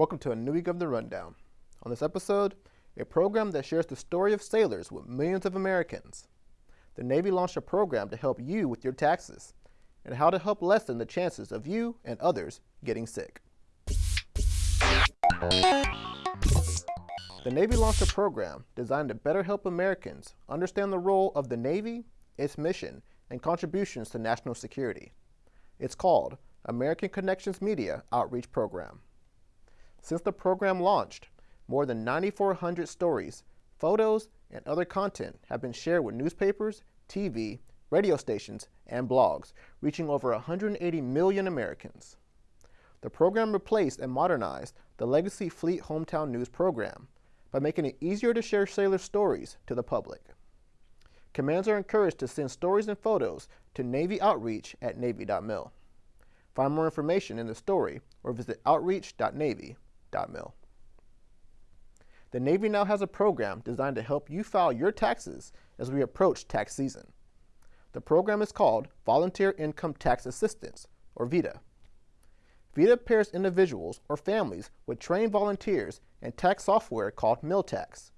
Welcome to a new week of The Rundown. On this episode, a program that shares the story of sailors with millions of Americans. The Navy launched a program to help you with your taxes and how to help lessen the chances of you and others getting sick. The Navy launched a program designed to better help Americans understand the role of the Navy, its mission, and contributions to national security. It's called American Connections Media Outreach Program. Since the program launched, more than 9,400 stories, photos, and other content have been shared with newspapers, TV, radio stations, and blogs, reaching over 180 million Americans. The program replaced and modernized the legacy Fleet Hometown News program by making it easier to share sailor stories to the public. Commands are encouraged to send stories and photos to Navy Outreach at Navy.mil. Find more information in the story or visit outreach.navy.mil The Navy now has a program designed to help you file your taxes as we approach tax season. The program is called Volunteer Income Tax Assistance, or VITA. VITA pairs individuals or families with trained volunteers and tax software called MilTax.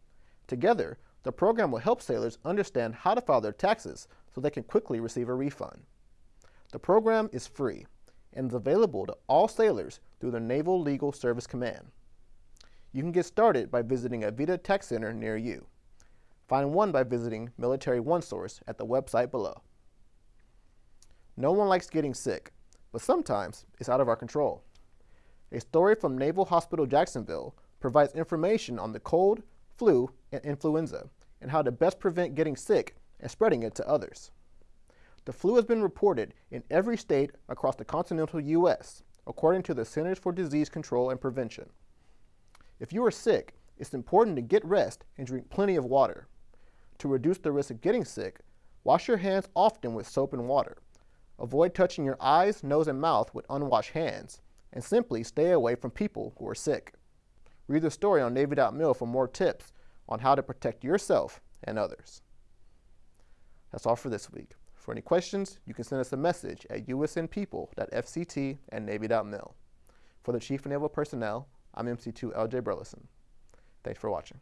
Together, the program will help sailors understand how to file their taxes so they can quickly receive a refund. The program is free and is available to all sailors through the Naval Legal Service Command. You can get started by visiting a VITA Tax Center near you. Find one by visiting Military OneSource at the website below. No one likes getting sick, but sometimes it's out of our control. A story from Naval Hospital Jacksonville provides information on the cold, flu, and influenza, and how to best prevent getting sick and spreading it to others. The flu has been reported in every state across the continental U.S., according to the Centers for Disease Control and Prevention. If you are sick, it's important to get rest and drink plenty of water. To reduce the risk of getting sick, wash your hands often with soap and water. Avoid touching your eyes, nose, and mouth with unwashed hands, and simply stay away from people who are sick. Read the story on Navy.mil for more tips on how to protect yourself and others. That's all for this week. For any questions, you can send us a message at usnpeople.fct at navy.mil. For the Chief of Naval Personnel, I'm MC2 LJ Burleson. Thanks for watching.